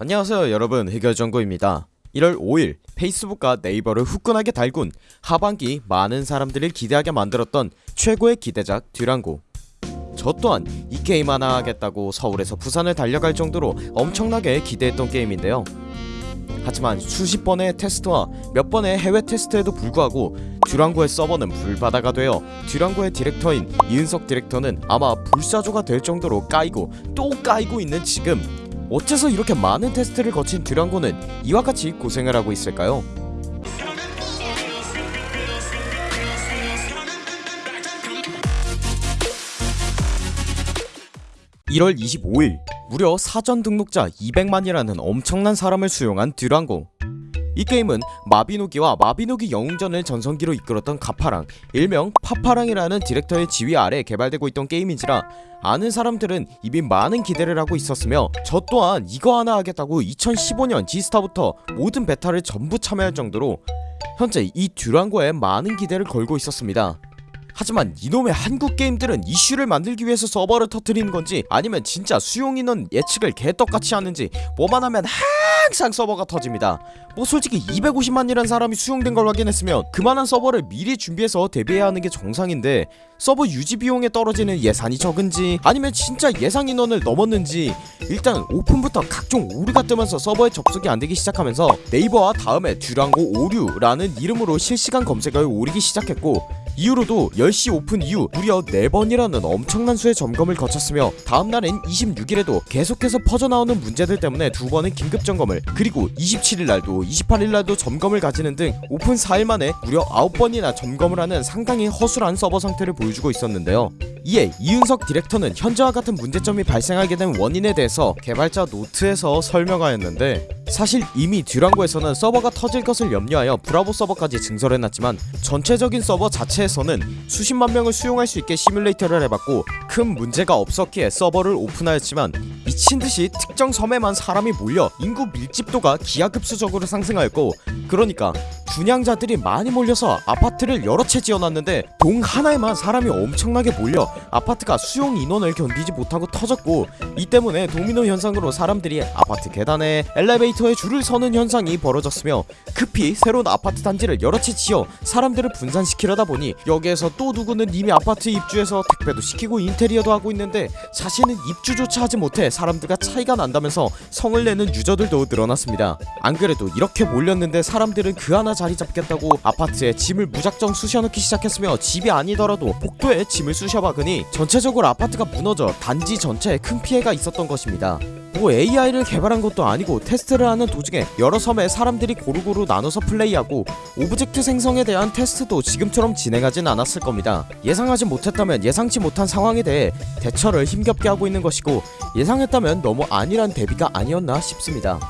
안녕하세요 여러분. 해결정구입니다. 1월 5일 페이스북과 네이버를 후끈하게 달군 하반기 많은 사람들을 기대하게 만들었던 최고의 기대작 듀랑고. 저 또한 이 게임 하나 하겠다고 서울에서 부산을 달려갈 정도로 엄청나게 기대했던 게임인데요. 하지만 수십 번의 테스트와 몇 번의 해외 테스트에도 불구하고 듀랑고의 서버는 불바다가 되어 듀랑고의 디렉터인 이은석 디렉터는 아마 불사조가 될 정도로 까이고 또 까이고 있는 지금 어째서 이렇게 많은 테스트를 거친 듀랑고는 이와 같이 고생을 하고 있을까요? (1월 25일) 무려 사전 등록자 200만이라는 엄청난 사람을 수용한 듀랑고 이 게임은 마비노기와 마비노기 영웅전을 전성기로 이끌었던 가파랑 일명 파파랑이라는 디렉터의 지휘 아래 개발되고 있던 게임인지라 아는 사람들은 이미 많은 기대를 하고 있었으며 저 또한 이거 하나 하겠다고 2015년 지스타부터 모든 베타를 전부 참여할 정도로 현재 이 듀랑고에 많은 기대를 걸고 있었습니다. 하지만 이놈의 한국 게임들은 이슈를 만들기 위해서 서버를 터트리는 건지 아니면 진짜 수용 인원 예측을 개떡같이 하는지 뭐만 하면 항상 서버가 터집니다. 뭐 솔직히 250만이란 사람이 수용된 걸 확인했으면 그만한 서버를 미리 준비해서 대비해야 하는 게 정상인데 서버 유지 비용에 떨어지는 예산이 적은지 아니면 진짜 예상 인원을 넘었는지 일단 오픈부터 각종 오류가 뜨면서 서버에 접속이 안되기 시작하면서 네이버와 다음에 듀랑고 오류라는 이름으로 실시간 검색어에 오르기 시작했고 이후로도 10시 오픈 이후 무려 4번이라는 엄청난 수의 점검을 거쳤으며 다음날인 26일에도 계속해서 터져나오는 문제들 때문에 두 번의 긴급 점검을 그리고 27일날도 28일날도 점검을 가지는 등 오픈 4일 만에 무려 9번이나 점검을 하는 상당히 허술한 서버 상태를 보여주고 있었는데요 이에 이은석 디렉터는 현재와 같은 문제점이 발생하게 된 원인에 대해서 개발자 노트에서 설명하였는데 사실 이미 듀랑고에서는 서버가 터질 것을 염려하여 브라보 서버까지 증설해놨지만 전체적인 서버 자체에서는 수십만 명을 수용할 수 있게 시뮬레이터를 해봤고 큰 문제가 없었기에 서버를 오픈하였지만 미친듯이 특정 섬에만 사람이 몰려 인구 밀집도가 기하급수적으로 상승하였고 그러니까 분양자들이 많이 몰려서 아파트를 여러 채 지어놨는데 동 하나에만 사람이 엄청나게 몰려 아파트가 수용 인원을 견디지 못하고 터졌고 이 때문에 도미노 현상으로 사람들이 아파트 계단에 엘리베이터에 줄을 서는 현상이 벌어졌으며 급히 새로운 아파트 단지를 여러 채 지어 사람들을 분산시키려다 보니 여기에서 또 누구는 이미 아파트 입주해서 택배도 시키고 인테리어도 하고 있는데 자신은 입주조차 하지 못해 사람들과 차이가 난다면서 성을 내는 유저들도 늘어났습니다. 안 그래도 이렇게 몰렸는데 사람들은 그 하나 자리 잡겠다고 아파트에 짐을 무작정 쑤셔넣기 시작했으며 집이 아니더라도 복도에 짐을 쑤셔박으니 전체적으로 아파트가 무너져 단지 전체에 큰 피해가 있었던 것입니다. 뭐 AI를 개발한 것도 아니고 테스트를 하는 도중에 여러 섬에 사람들이 고루고루 나눠서 플레이하고 object 생성에 대한 테스트도 지금처럼 진행하진 않았을 겁니다. 예상하지 못했다면 예상치 못한 상황에 대해 대처를 힘겹게 하고 있는 것이고 예상했다면 너무 안일한 대비가 아니었나 싶습니다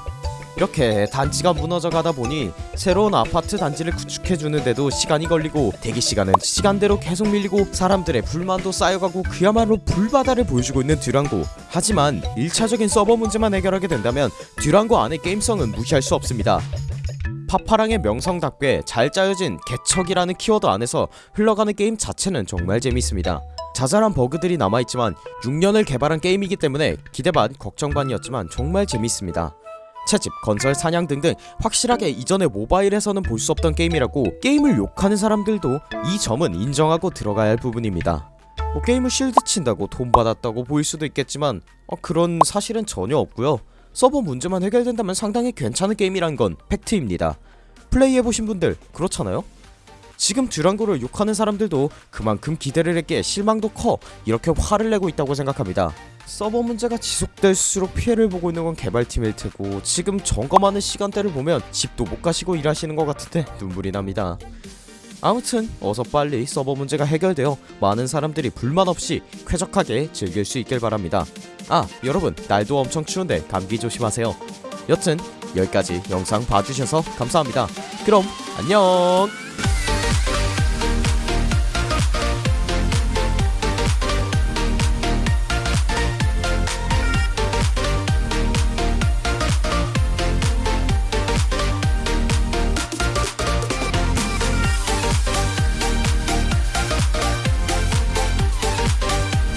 이렇게 단지가 무너져 가다 보니 새로운 아파트 단지를 구축해주는데도 시간이 걸리고 대기시간은 시간대로 계속 밀리고 사람들의 불만도 쌓여가고 그야말로 불바다를 보여주고 있는 듀랑고. 하지만 1차적인 서버 문제만 해결하게 된다면 듀랑고 안의 게임성은 무시할 수 없습니다. 파파랑의 명성답게 잘 짜여진 개척이라는 키워드 안에서 흘러가는 게임 자체는 정말 재밌습니다. 자잘한 버그들이 남아있지만 6년을 개발한 게임이기 때문에 기대 반 걱정 반이었지만 정말 재밌습니다 채집, 건설, 사냥 등등 확실하게 이전에 모바일에서는 볼 수 없던 게임이라고 게임을 욕하는 사람들도 이 점은 인정하고 들어가야 할 부분입니다. 뭐 게임을 실드 친다고 돈 받았다고 보일 수도 있겠지만 어, 그런 사실은 전혀 없고요. 서버 문제만 해결된다면 상당히 괜찮은 게임이란 건 팩트입니다. 플레이해보신 분들 그렇잖아요? 지금 듀랑고를 욕하는 사람들도 그만큼 기대를 했기에 실망도 커. 이렇게 화를 내고 있다고 생각합니다 서버 문제가 지속될수록 피해를 보고 있는 건 개발팀일 테고 지금 점검하는 시간대를 보면 집도 못 가시고 일하시는 것 같은데 눈물이 납니다. 아무튼 어서 빨리 서버 문제가 해결되어 많은 사람들이 불만 없이 쾌적하게 즐길 수 있길 바랍니다. 아 여러분 날도 엄청 추운데 감기 조심하세요. 여튼 여기까지 영상 봐주셔서 감사합니다. 그럼 안녕